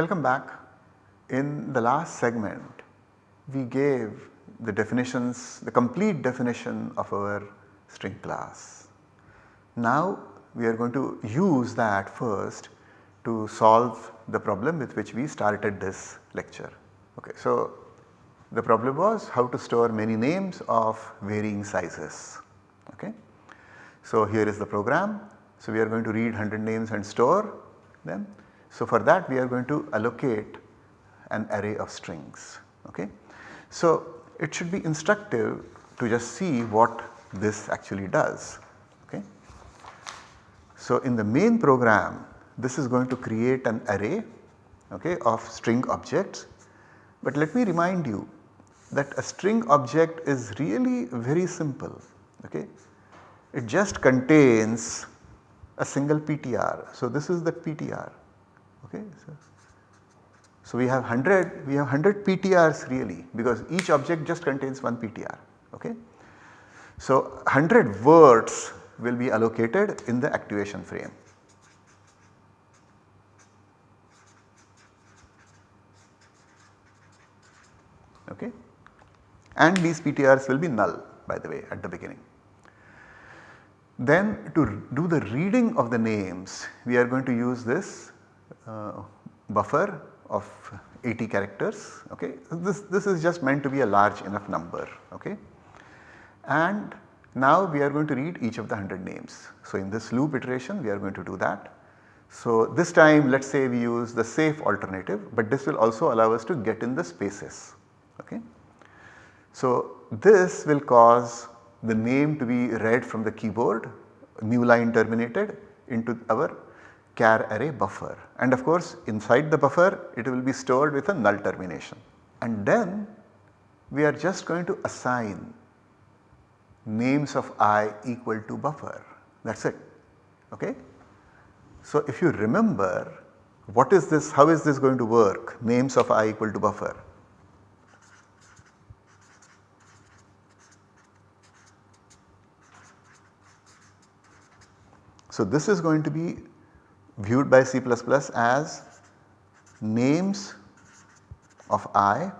Welcome back. In the last segment we gave the definitions, the complete definition of our string class. Now we are going to use that first to solve the problem with which we started this lecture. Okay, so the problem was how to store many names of varying sizes. Okay. So here is the program. So we are going to read 100 names and store them. So for that we are going to allocate an array of strings. Okay. So it should be instructive to just see what this actually does. Okay. So in the main program this is going to create an array okay, of string objects. But let me remind you that a string object is really very simple. Okay. It just contains a single PTR. So this is the PTR. Okay. So, so we have 100, we have 100 PTRs really because each object just contains one PTR. Okay. So 100 words will be allocated in the activation frame. Okay. And these PTRs will be null by the way at the beginning. Then to do the reading of the names we are going to use this Uh, buffer of 80 characters okay. This, this is just meant to be a large enough number okay. And now we are going to read each of the 100 names. So in this loop iteration we are going to do that. So this time let us say we use the safe alternative but this will also allow us to get in the spaces okay. So this will cause the name to be read from the keyboard new line terminated into our char array buffer. And of course inside the buffer it will be stored with a null termination. And then we are just going to assign names of i equal to buffer. That is it. Okay. So if you remember what is this how is this going to work? Names of i equal to buffer. So this is going to be viewed by C++ as names of i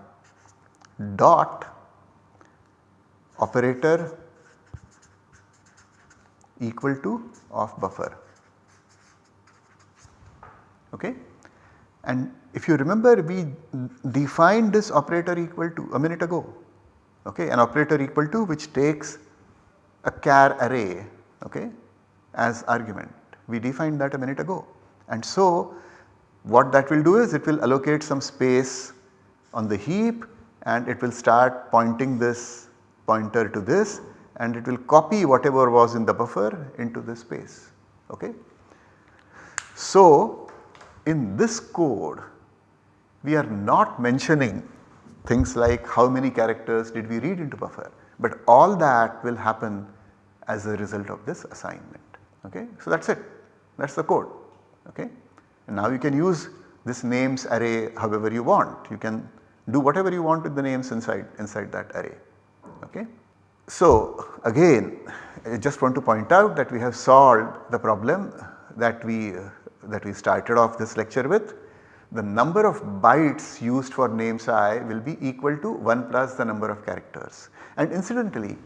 dot operator equal to of buffer okay. And if you remember we defined this operator equal to a minute ago okay an operator equal to which takes a char array okay as argument. We defined that a minute ago. And so what that will do is it will allocate some space on the heap and it will start pointing this pointer to this and it will copy whatever was in the buffer into this space. Okay. So in this code we are not mentioning things like how many characters did we read into buffer but all that will happen as a result of this assignment okay. So that is it that is the code okay. And now you can use this names array however you want you can do whatever you want with the names inside inside that array okay. So again I just want to point out that we have solved the problem that we uh, that we started off this lecture with. The number of bytes used for names i will be equal to 1 plus the number of characters and incidentally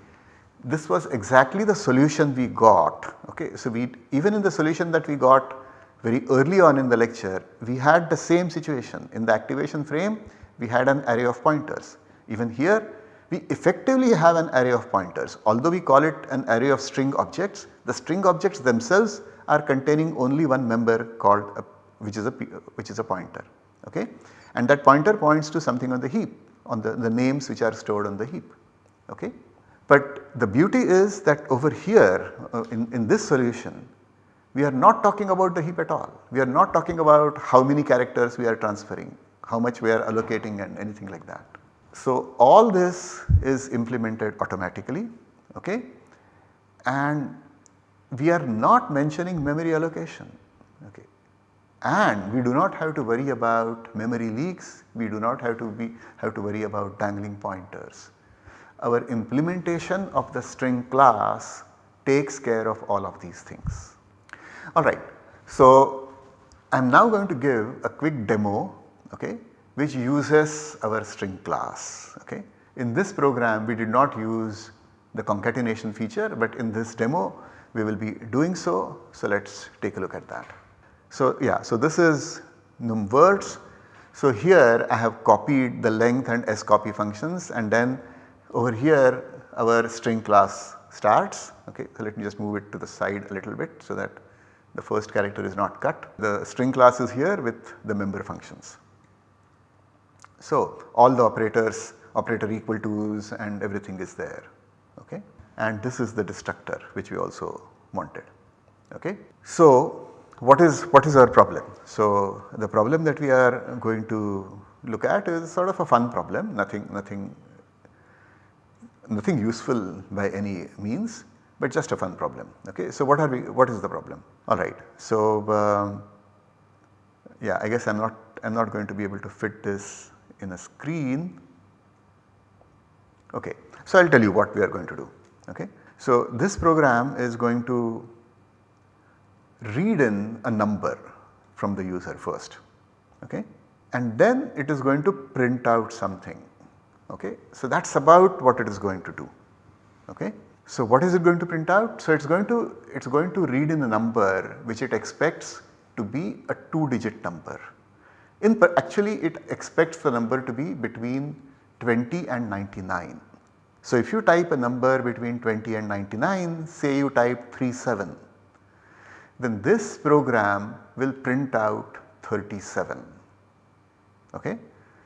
this was exactly the solution we got. Okay. So, we even in the solution that we got very early on in the lecture we had the same situation in the activation frame we had an array of pointers. Even here we effectively have an array of pointers although we call it an array of string objects the string objects themselves are containing only one member called a, which is a which is a pointer okay and that pointer points to something on the heap on the, the names which are stored on the heap okay. But the beauty is that over here uh, in, in this solution we are not talking about the heap at all. We are not talking about how many characters we are transferring, how much we are allocating and anything like that. So all this is implemented automatically okay and we are not mentioning memory allocation okay and we do not have to worry about memory leaks, we do not have to be have to worry about dangling pointers our implementation of the string class takes care of all of these things. Alright. So I am now going to give a quick demo okay, which uses our string class. Okay. In this program we did not use the concatenation feature but in this demo we will be doing so. So let us take a look at that. So yeah, so this is num words. So here I have copied the length and scopy functions and then over here our string class starts. Okay, so let me just move it to the side a little bit so that the first character is not cut. The string class is here with the member functions. So all the operators, operator equal to's and everything is there. Okay, and this is the destructor which we also wanted. Okay. So what is what is our problem? So the problem that we are going to look at is sort of a fun problem nothing nothing nothing useful by any means but just a fun problem. Okay. So what are we what is the problem? Alright. So um, yeah I guess I am not I am not going to be able to fit this in a screen. Okay. So I will tell you what we are going to do. Okay. So this program is going to read in a number from the user first okay and then it is going to print out something okay. So that is about what it is going to do okay. So what is it going to print out? So it is going to it is going to read in a number which it expects to be a 2 digit number. In actually it expects the number to be between 20 and 99. So if you type a number between 20 and 99 say you type 37 then this program will print out 37 okay.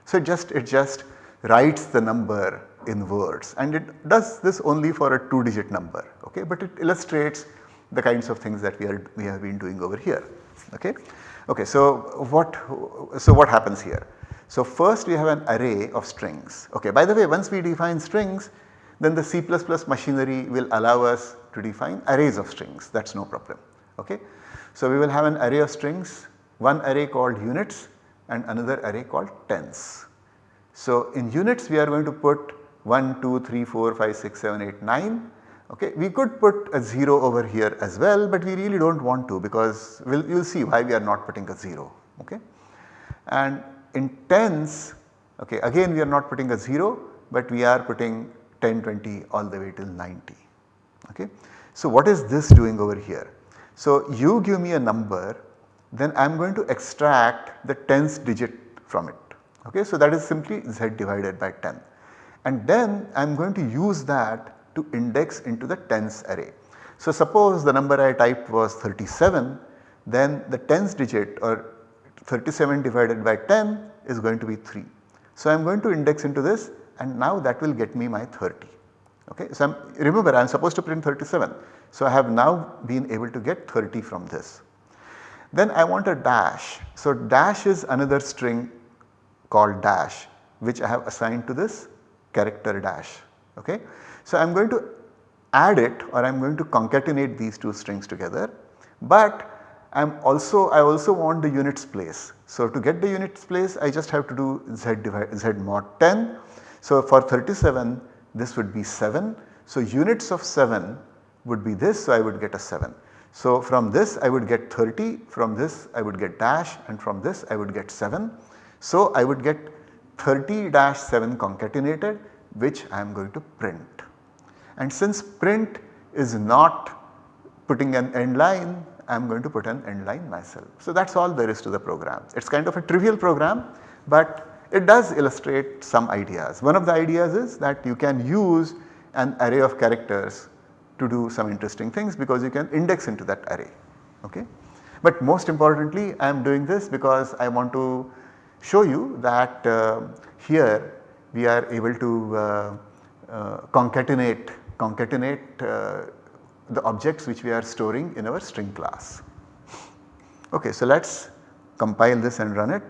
So just it just writes the number in words and it does this only for a 2 digit number okay but it illustrates the kinds of things that we are we have been doing over here okay. Okay so what so what happens here? So first we have an array of strings okay by the way once we define strings then the C++ machinery will allow us to define arrays of strings that is no problem okay. So we will have an array of strings one array called units and another array called tens. So in units we are going to put 1, 2, 3, 4, 5, 6, 7, 8, 9 okay. We could put a 0 over here as well but we really do not want to because you will see why we are not putting a 0 okay. And in tens okay again we are not putting a 0 but we are putting 10, 20 all the way till 90 okay. So what is this doing over here? So you give me a number then I am going to extract the tens digit from it okay. So that is simply z divided by 10 and then I am going to use that to index into the tens array. So suppose the number I typed was 37 then the tens digit or 37 divided by 10 is going to be 3. So I am going to index into this and now that will get me my 30. Okay. So I'm, remember I am supposed to print 37. So I have now been able to get 30 from this. Then I want a dash. So dash is another string called dash which I have assigned to this character dash. Okay. So I am going to add it or I am going to concatenate these two strings together but I am also I also want the units place. So to get the units place I just have to do z divide z mod 10. So for 37 this would be 7. So units of 7 would be this so I would get a 7. So from this I would get 30, from this I would get dash and from this I would get 7. So I would get 30 dash 7 concatenated which I am going to print. And since print is not putting an end line I am going to put an end line myself. So that is all there is to the program. It is kind of a trivial program but it does illustrate some ideas. One of the ideas is that you can use an array of characters to do some interesting things because you can index into that array. Okay. But most importantly I am doing this because I want to show you that uh, here we are able to uh, uh, concatenate, concatenate the objects which we are storing in our string class. Okay, so let us compile this and run it.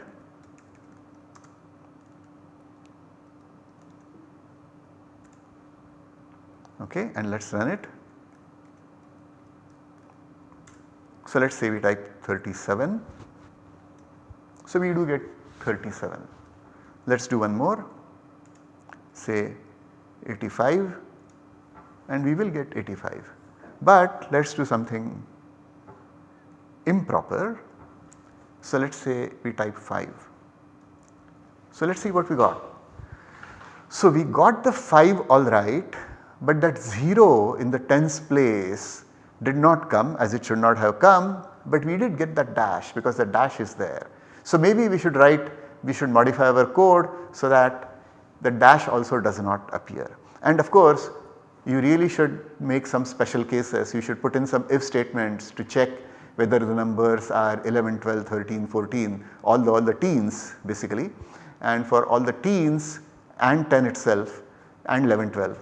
Okay, and let us run it. So let us say we type 37. So we do get 37. Let us do one more say 85 and we will get 85. But let us do something improper. So let us say we type 5. So let us see what we got. So we got the 5 alright but that 0 in the tens place did not come as it should not have come but we did get that dash because the dash is there. So maybe we should write we should modify our code so that the dash also does not appear. And of course you really should make some special cases you should put in some if statements to check whether the numbers are 11, 12, 13, 14 all the, all the teens basically and for all the teens and 10 itself and 11, 12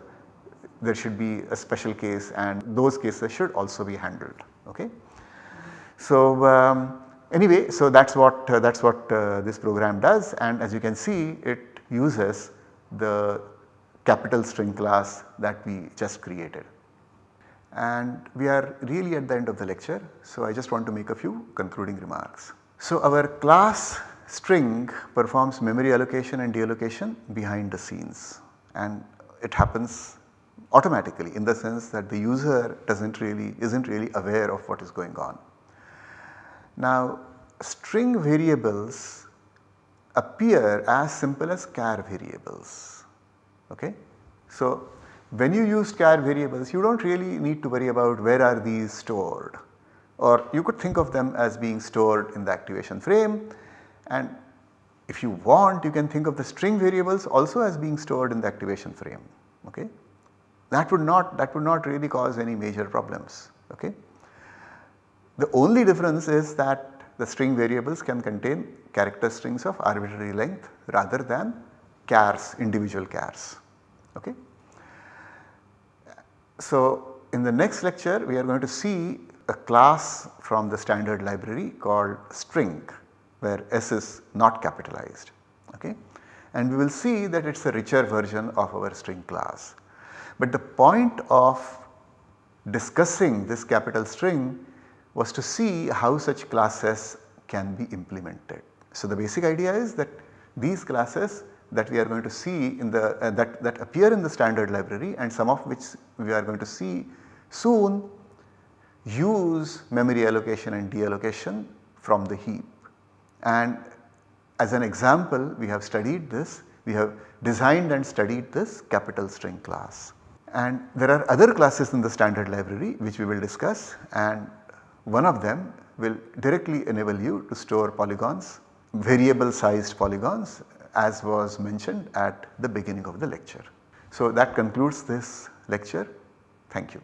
there should be a special case and those cases should also be handled. Okay. So, um, anyway so that is what uh, that is what uh, this program does and as you can see it uses the capital string class that we just created. And we are really at the end of the lecture so I just want to make a few concluding remarks. So our class string performs memory allocation and deallocation behind the scenes and it happens automatically in the sense that the user does not really is not really aware of what is going on. Now string variables appear as simple as char variables. Okay? So when you use char variables you do not really need to worry about where are these stored or you could think of them as being stored in the activation frame and if you want you can think of the string variables also as being stored in the activation frame. Okay? That would not that would not really cause any major problems. Okay? The only difference is that the string variables can contain character strings of arbitrary length rather than chars individual chars. Okay? So in the next lecture we are going to see a class from the standard library called string where S is not capitalized. Okay? And we will see that it is a richer version of our string class. But the point of discussing this capital string was to see how such classes can be implemented. So the basic idea is that these classes that we are going to see in the uh, that, that appear in the standard library and some of which we are going to see soon use memory allocation and deallocation from the heap. And as an example we have studied this, we have designed and studied this capital string class. And there are other classes in the standard library which we will discuss and one of them will directly enable you to store polygons, variable sized polygons as was mentioned at the beginning of the lecture. So that concludes this lecture. Thank you.